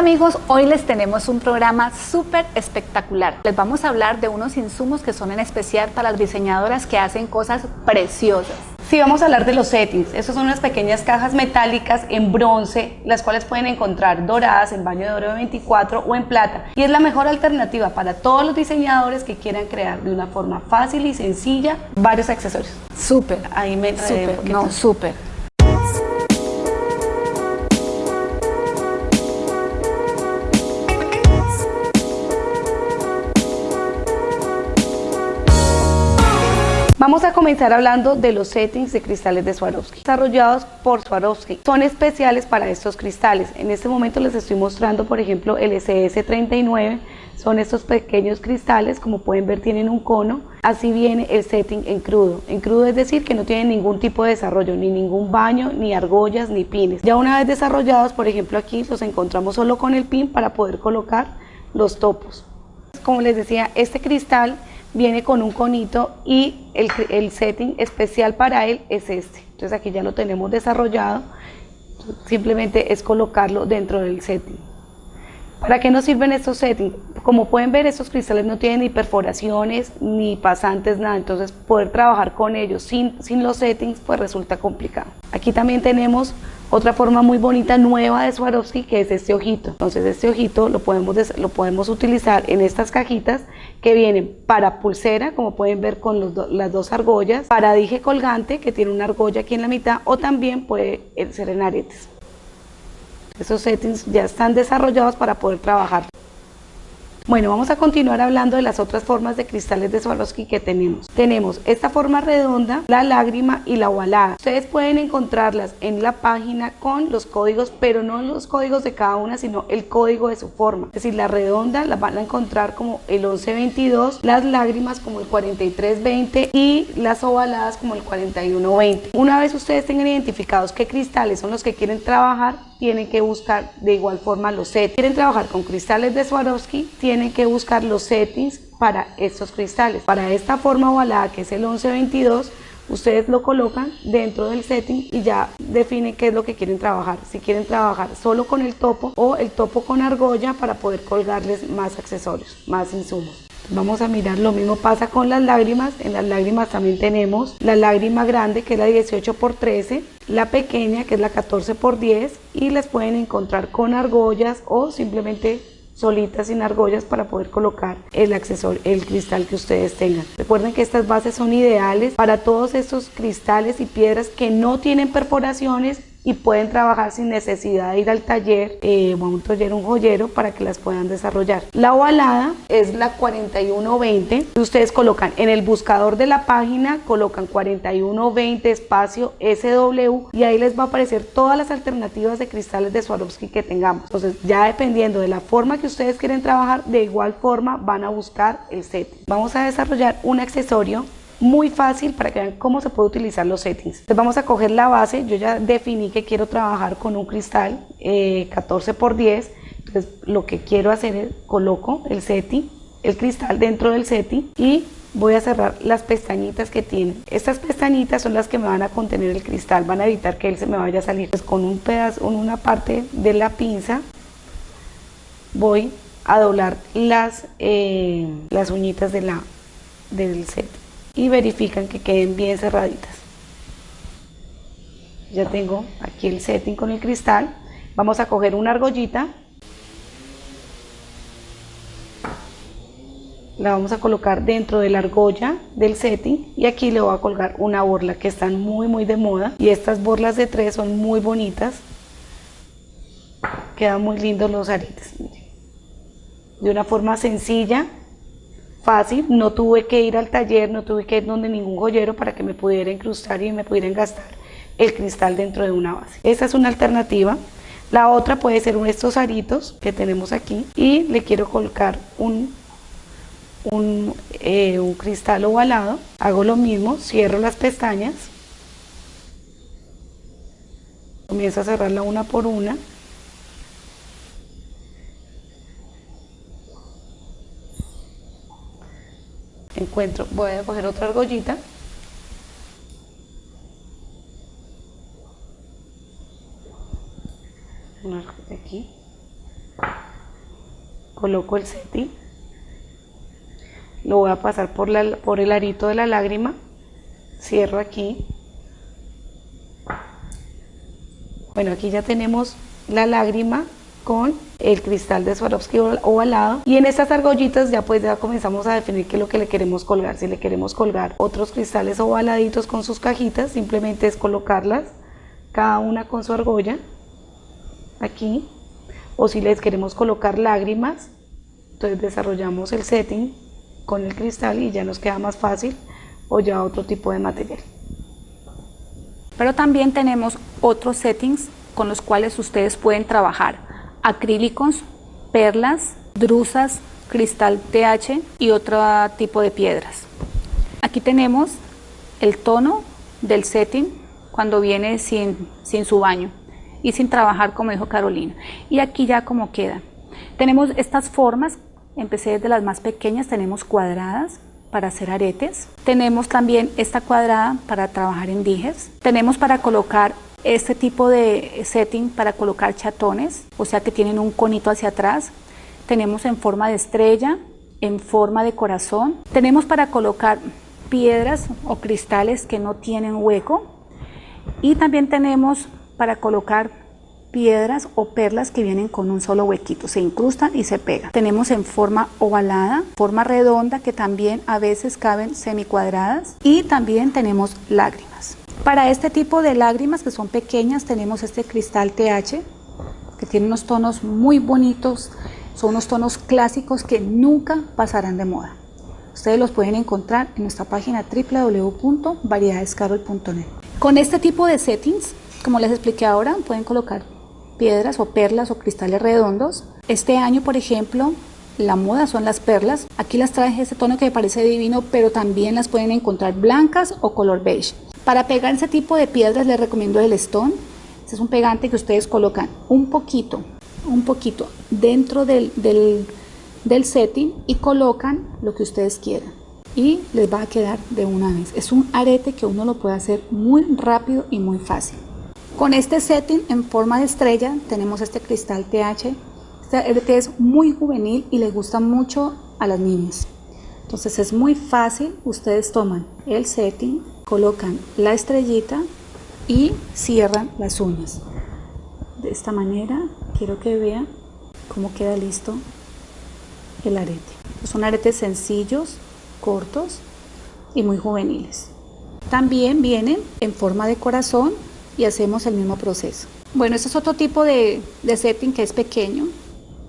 Amigos, hoy les tenemos un programa súper espectacular. Les vamos a hablar de unos insumos que son en especial para las diseñadoras que hacen cosas preciosas. Sí, vamos a hablar de los settings. Esas son unas pequeñas cajas metálicas en bronce, las cuales pueden encontrar doradas en baño de oro 24 o en plata. Y es la mejor alternativa para todos los diseñadores que quieran crear de una forma fácil y sencilla varios accesorios. Súper, Ahí me súper, no, súper. Vamos a comenzar hablando de los settings de cristales de Swarovski, desarrollados por Swarovski. Son especiales para estos cristales. En este momento les estoy mostrando, por ejemplo, el SS39. Son estos pequeños cristales, como pueden ver tienen un cono. Así viene el setting en crudo. En crudo es decir que no tienen ningún tipo de desarrollo, ni ningún baño, ni argollas, ni pines. Ya una vez desarrollados, por ejemplo aquí los encontramos solo con el pin para poder colocar los topos. Como les decía, este cristal viene con un conito y el, el setting especial para él es este. Entonces aquí ya lo tenemos desarrollado, simplemente es colocarlo dentro del setting. ¿Para qué nos sirven estos settings? Como pueden ver, estos cristales no tienen ni perforaciones, ni pasantes, nada. Entonces, poder trabajar con ellos sin, sin los settings, pues resulta complicado. Aquí también tenemos otra forma muy bonita, nueva de Swarovski, que es este ojito. Entonces, este ojito lo podemos, lo podemos utilizar en estas cajitas que vienen para pulsera, como pueden ver con las dos argollas, para dije colgante, que tiene una argolla aquí en la mitad, o también puede eh, ser en aretes. Esos settings ya están desarrollados para poder trabajar. Bueno, vamos a continuar hablando de las otras formas de cristales de Swarovski que tenemos. Tenemos esta forma redonda, la lágrima y la ovalada. Ustedes pueden encontrarlas en la página con los códigos, pero no los códigos de cada una, sino el código de su forma. Es decir, la redonda la van a encontrar como el 1122, las lágrimas como el 4320 y las ovaladas como el 4120. Una vez ustedes tengan identificados qué cristales son los que quieren trabajar, tienen que buscar de igual forma los settings. Quieren trabajar con cristales de Swarovski, tienen que buscar los settings para estos cristales. Para esta forma ovalada que es el 1122, ustedes lo colocan dentro del setting y ya definen qué es lo que quieren trabajar. Si quieren trabajar solo con el topo o el topo con argolla para poder colgarles más accesorios, más insumos. Vamos a mirar, lo mismo pasa con las lágrimas. En las lágrimas también tenemos la lágrima grande que es la 18 x 13, la pequeña que es la 14 x 10 y las pueden encontrar con argollas o simplemente solitas sin argollas para poder colocar el accesorio, el cristal que ustedes tengan. Recuerden que estas bases son ideales para todos estos cristales y piedras que no tienen perforaciones y pueden trabajar sin necesidad de ir al taller, eh, o a un taller, un joyero para que las puedan desarrollar. La ovalada es la 4120. Ustedes colocan en el buscador de la página, colocan 4120 espacio SW y ahí les va a aparecer todas las alternativas de cristales de Swarovski que tengamos. Entonces ya dependiendo de la forma que ustedes quieren trabajar, de igual forma van a buscar el set. Vamos a desarrollar un accesorio muy fácil para que vean cómo se puede utilizar los settings. Entonces vamos a coger la base, yo ya definí que quiero trabajar con un cristal eh, 14 x 10, entonces lo que quiero hacer es coloco el setting, el cristal dentro del setting y voy a cerrar las pestañitas que tiene. Estas pestañitas son las que me van a contener el cristal, van a evitar que él se me vaya a salir. Pues con un pedazo, con una parte de la pinza voy a doblar las, eh, las uñitas de la, del set y verifican que queden bien cerraditas. Ya tengo aquí el setting con el cristal. Vamos a coger una argollita. La vamos a colocar dentro de la argolla del setting y aquí le voy a colgar una borla que están muy muy de moda y estas borlas de tres son muy bonitas. Quedan muy lindos los aretes. De una forma sencilla, fácil, no tuve que ir al taller, no tuve que ir donde ningún joyero para que me pudiera incrustar y me pudieran gastar el cristal dentro de una base. Esta es una alternativa. La otra puede ser estos aritos que tenemos aquí y le quiero colocar un, un, eh, un cristal ovalado. Hago lo mismo, cierro las pestañas, comienzo a cerrarla una por una encuentro, voy a coger otra argollita. Aquí. Coloco el setting, lo voy a pasar por, la, por el arito de la lágrima, cierro aquí. Bueno, aquí ya tenemos la lágrima con el cristal de Swarovski ovalado. Y en estas argollitas ya pues ya comenzamos a definir qué es lo que le queremos colgar. Si le queremos colgar otros cristales ovaladitos con sus cajitas simplemente es colocarlas cada una con su argolla aquí. O si les queremos colocar lágrimas entonces desarrollamos el setting con el cristal y ya nos queda más fácil o ya otro tipo de material. Pero también tenemos otros settings con los cuales ustedes pueden trabajar acrílicos, perlas, drusas, cristal TH y otro tipo de piedras. Aquí tenemos el tono del setting cuando viene sin, sin su baño y sin trabajar como dijo Carolina. Y aquí ya como queda. Tenemos estas formas, empecé desde las más pequeñas, tenemos cuadradas para hacer aretes. Tenemos también esta cuadrada para trabajar en dijes. Tenemos para colocar este tipo de setting para colocar chatones, o sea que tienen un conito hacia atrás. Tenemos en forma de estrella, en forma de corazón. Tenemos para colocar piedras o cristales que no tienen hueco. Y también tenemos para colocar piedras o perlas que vienen con un solo huequito, se incrustan y se pegan. Tenemos en forma ovalada, forma redonda que también a veces caben semicuadradas y también tenemos lágrimas. Para este tipo de lágrimas que son pequeñas tenemos este cristal TH que tiene unos tonos muy bonitos, son unos tonos clásicos que nunca pasarán de moda. Ustedes los pueden encontrar en nuestra página www.variedadescarol.net. Con este tipo de settings, como les expliqué ahora, pueden colocar piedras o perlas o cristales redondos. Este año, por ejemplo, la moda son las perlas. Aquí las traje este tono que me parece divino, pero también las pueden encontrar blancas o color beige. Para pegar ese tipo de piedras les recomiendo el Stone. Este es un pegante que ustedes colocan un poquito, un poquito dentro del, setting y colocan lo que ustedes quieran. Y les va a quedar de una vez. Es un arete que uno lo puede hacer muy rápido y muy fácil. Con este setting en forma de estrella tenemos este cristal TH. Este es muy juvenil y le gusta mucho a las niñas. Entonces es muy fácil. Ustedes toman el setting, colocan la estrellita y cierran las uñas. De esta manera quiero que vean cómo queda listo el arete. Son aretes sencillos, cortos y muy juveniles. También vienen en forma de corazón y hacemos el mismo proceso. Bueno, este es otro tipo de, setting que es pequeño,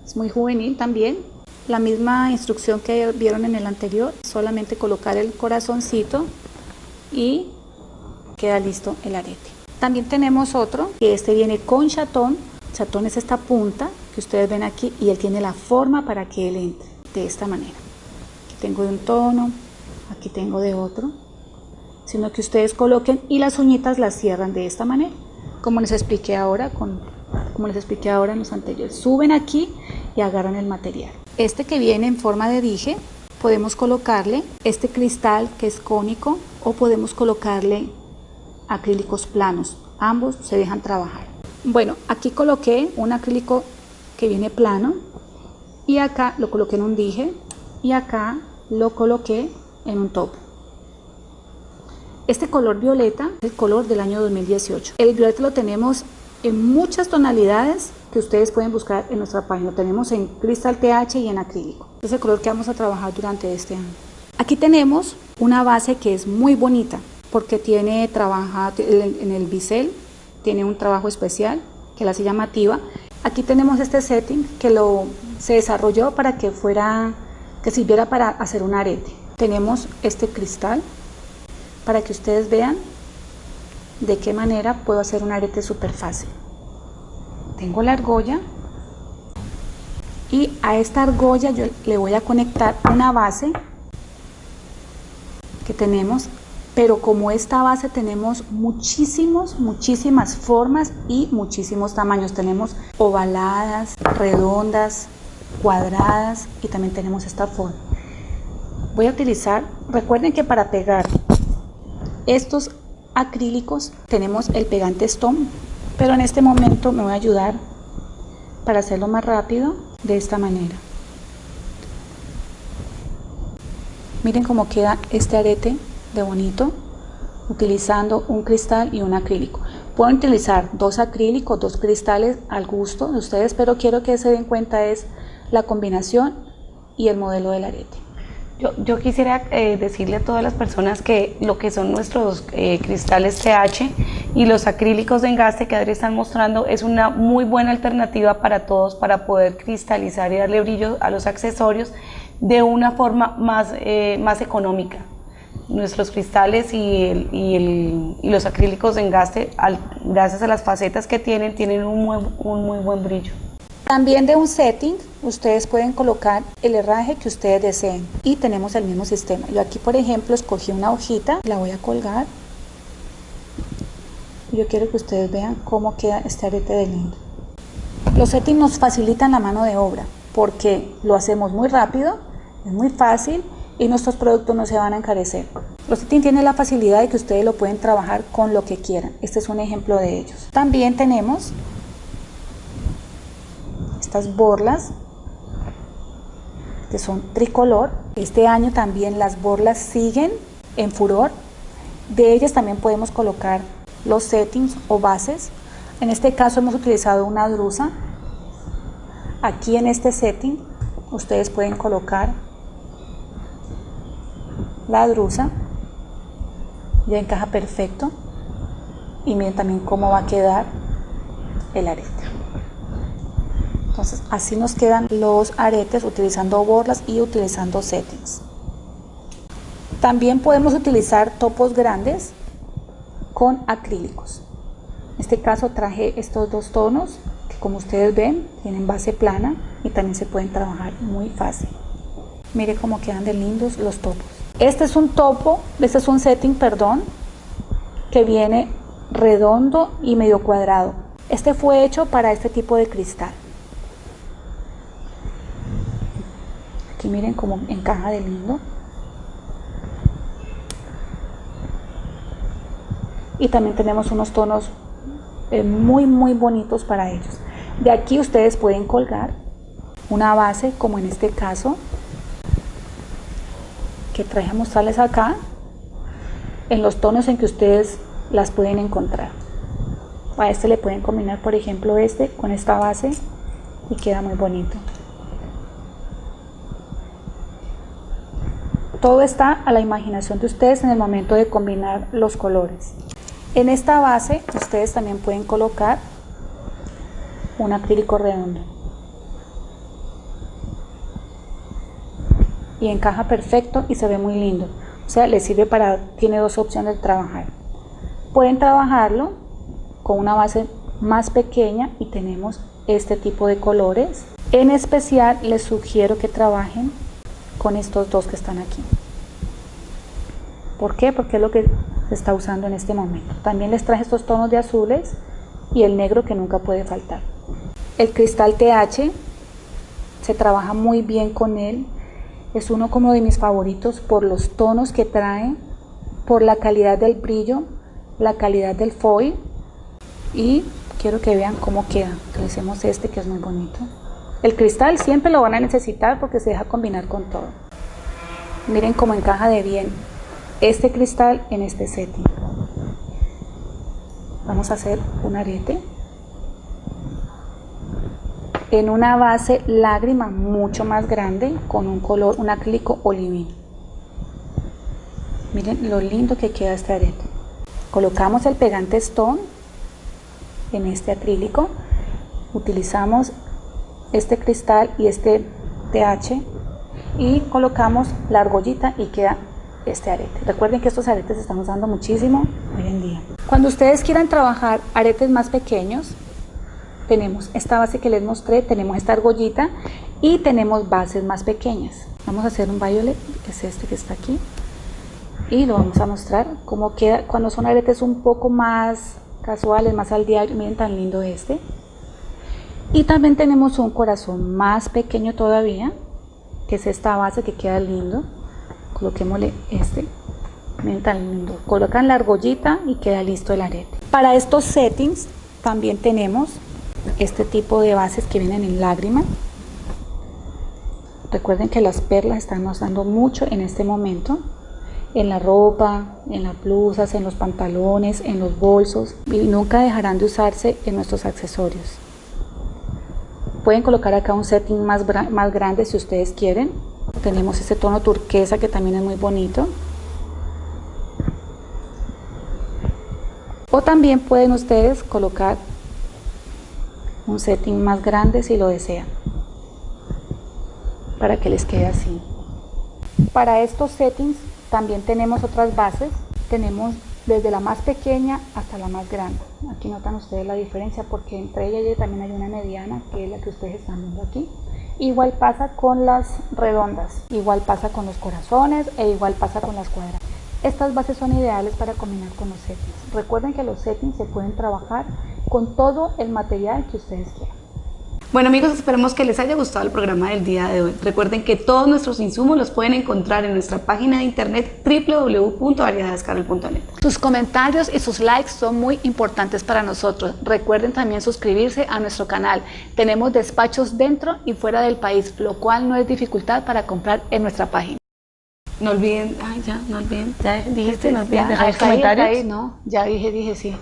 es muy juvenil también. La misma instrucción que vieron en el anterior, solamente colocar el corazoncito y queda listo el arete. También tenemos otro, que este viene con chatón. Chatón es esta punta que ustedes ven aquí y él tiene la forma para que él entre de esta manera. Aquí tengo de un tono, aquí tengo de otro, sino que ustedes coloquen y las uñitas las cierran de esta manera, como les expliqué ahora con como les expliqué ahora en los anteriores. Suben aquí y agarran el material. Este que viene en forma de dije, podemos colocarle este cristal que es cónico o podemos colocarle acrílicos planos. Ambos se dejan trabajar. Bueno, aquí coloqué un acrílico que viene plano y acá lo coloqué en un dije y acá lo coloqué en un top. Este color violeta es el color del año 2018. El violeta lo tenemos en muchas tonalidades que ustedes pueden buscar en nuestra página. Tenemos en cristal TH y en acrílico. Es el color que vamos a trabajar durante este año. Aquí tenemos una base que es muy bonita porque tiene trabaja en el bisel, tiene un trabajo especial que la hace llamativa. Aquí tenemos este setting que lo se desarrolló para que fuera que sirviera para hacer un arete. Tenemos este cristal para que ustedes vean de qué manera puedo hacer un arete súper fácil. Tengo la argolla y a esta argolla yo le voy a conectar una base que tenemos pero como esta base tenemos muchísimos, muchísimas formas y muchísimos tamaños. Tenemos ovaladas, redondas, cuadradas y también tenemos esta forma. Voy a utilizar, recuerden que para pegar estos acrílicos, tenemos el pegante Stone, pero en este momento me voy a ayudar para hacerlo más rápido de esta manera. Miren cómo queda este arete de bonito utilizando un cristal y un acrílico. Pueden utilizar dos acrílicos, dos cristales al gusto de ustedes, pero quiero que se den cuenta es la combinación y el modelo del arete. Yo, quisiera eh, decirle a todas las personas que lo que son nuestros eh, cristales TH y los acrílicos de engaste que Adri están mostrando es una muy buena alternativa para todos para poder cristalizar y darle brillo a los accesorios de una forma más, eh, más económica. Nuestros cristales y, y, los acrílicos de engaste, gracias a las facetas que tienen, tienen un un muy buen brillo. También de un setting ustedes pueden colocar el herraje que ustedes deseen y tenemos el mismo sistema. Yo aquí por ejemplo escogí una hojita, la voy a colgar. Yo quiero que ustedes vean cómo queda este arete de lindo. Los settings nos facilitan la mano de obra porque lo hacemos muy rápido, es muy fácil y nuestros productos no se van a encarecer. Los settings tienen la facilidad de que ustedes lo pueden trabajar con lo que quieran. Este es un ejemplo de ellos. También tenemos estas borlas que son tricolor. Este año también las borlas siguen en furor. De ellas también podemos colocar los settings o bases. En este caso hemos utilizado una drusa. Aquí en este setting ustedes pueden colocar la drusa. Ya encaja perfecto. Y miren también cómo va a quedar el arete. Entonces así nos quedan los aretes utilizando borlas y utilizando settings. También podemos utilizar topos grandes con acrílicos. En este caso traje estos dos tonos que como ustedes ven tienen base plana y también se pueden trabajar muy fácil. Mire cómo quedan de lindos los topos. Este es un topo, este es un setting, perdón, que viene redondo y medio cuadrado. Este fue hecho para este tipo de cristal. Aquí miren cómo encaja de lindo. Y también tenemos unos tonos eh, muy muy bonitos para ellos. De aquí ustedes pueden colgar una base como en este caso que traje a acá en los tonos en que ustedes las pueden encontrar. A este le pueden combinar por ejemplo este con esta base y queda muy bonito. Todo está a la imaginación de ustedes en el momento de combinar los colores. En esta base ustedes también pueden colocar un acrílico redondo. Y encaja perfecto y se ve muy lindo. O sea, le sirve para, tiene dos opciones de trabajar. Pueden trabajarlo con una base más pequeña y tenemos este tipo de colores. En especial les sugiero que trabajen con estos dos que están aquí. ¿Por qué? Porque es lo que se está usando en este momento. También les traje estos tonos de azules y el negro que nunca puede faltar. El cristal TH se trabaja muy bien con él. Es uno como de mis favoritos por los tonos que trae, por la calidad del brillo, la calidad del foil y quiero que vean cómo queda. Utilicemos este que es muy bonito. El cristal siempre lo van a necesitar porque se deja combinar con todo. Miren cómo encaja de bien este cristal en este setting. Vamos a hacer un arete en una base lágrima mucho más grande con un color, un acrílico olivino. Miren lo lindo que queda este arete. Colocamos el pegante stone en este acrílico. Utilizamos este cristal y este TH y colocamos la argollita y queda este arete. Recuerden que estos aretes se están usando muchísimo hoy en día. Cuando ustedes quieran trabajar aretes más pequeños, tenemos esta base que les mostré, tenemos esta argollita y tenemos bases más pequeñas. Vamos a hacer un violet, que es este que está aquí, y lo vamos a mostrar cómo queda cuando son aretes un poco más casuales, más al diario. Miren tan lindo este. Y también tenemos un corazón más pequeño todavía, que es esta base que queda lindo. Coloquémosle este. Miren lindo. Colocan la argollita y queda listo el arete. Para estos settings también tenemos este tipo de bases que vienen en lágrima. Recuerden que las perlas están usando mucho en este momento en la ropa, en las blusas, en los pantalones, en los bolsos y nunca dejarán de usarse en nuestros accesorios. Pueden colocar acá un setting más, más grande si ustedes quieren. Tenemos este tono turquesa que también es muy bonito. O también pueden ustedes colocar un setting más grande si lo desean para que les quede así. Para estos settings también tenemos otras bases, tenemos desde la más pequeña hasta la más grande. Aquí notan ustedes la diferencia porque entre ellas también hay una mediana que es la que ustedes están viendo aquí. Igual pasa con las redondas, igual pasa con los corazones e igual pasa con las cuadradas. Estas bases son ideales para combinar con los settings. Recuerden que los settings se pueden trabajar con todo el material que ustedes quieran. Bueno amigos, esperemos que les haya gustado el programa del día de hoy. Recuerden que todos nuestros insumos los pueden encontrar en nuestra página de internet www.variedadescarol.net. Sus comentarios y sus likes son muy importantes para nosotros. Recuerden también suscribirse a nuestro canal. Tenemos despachos dentro y fuera del país, lo cual no es dificultad para comprar en nuestra página. No olviden, ay ya, no olviden, ya dijiste, no olviden dejar comentarios. ahí, no, ya dije, dije sí.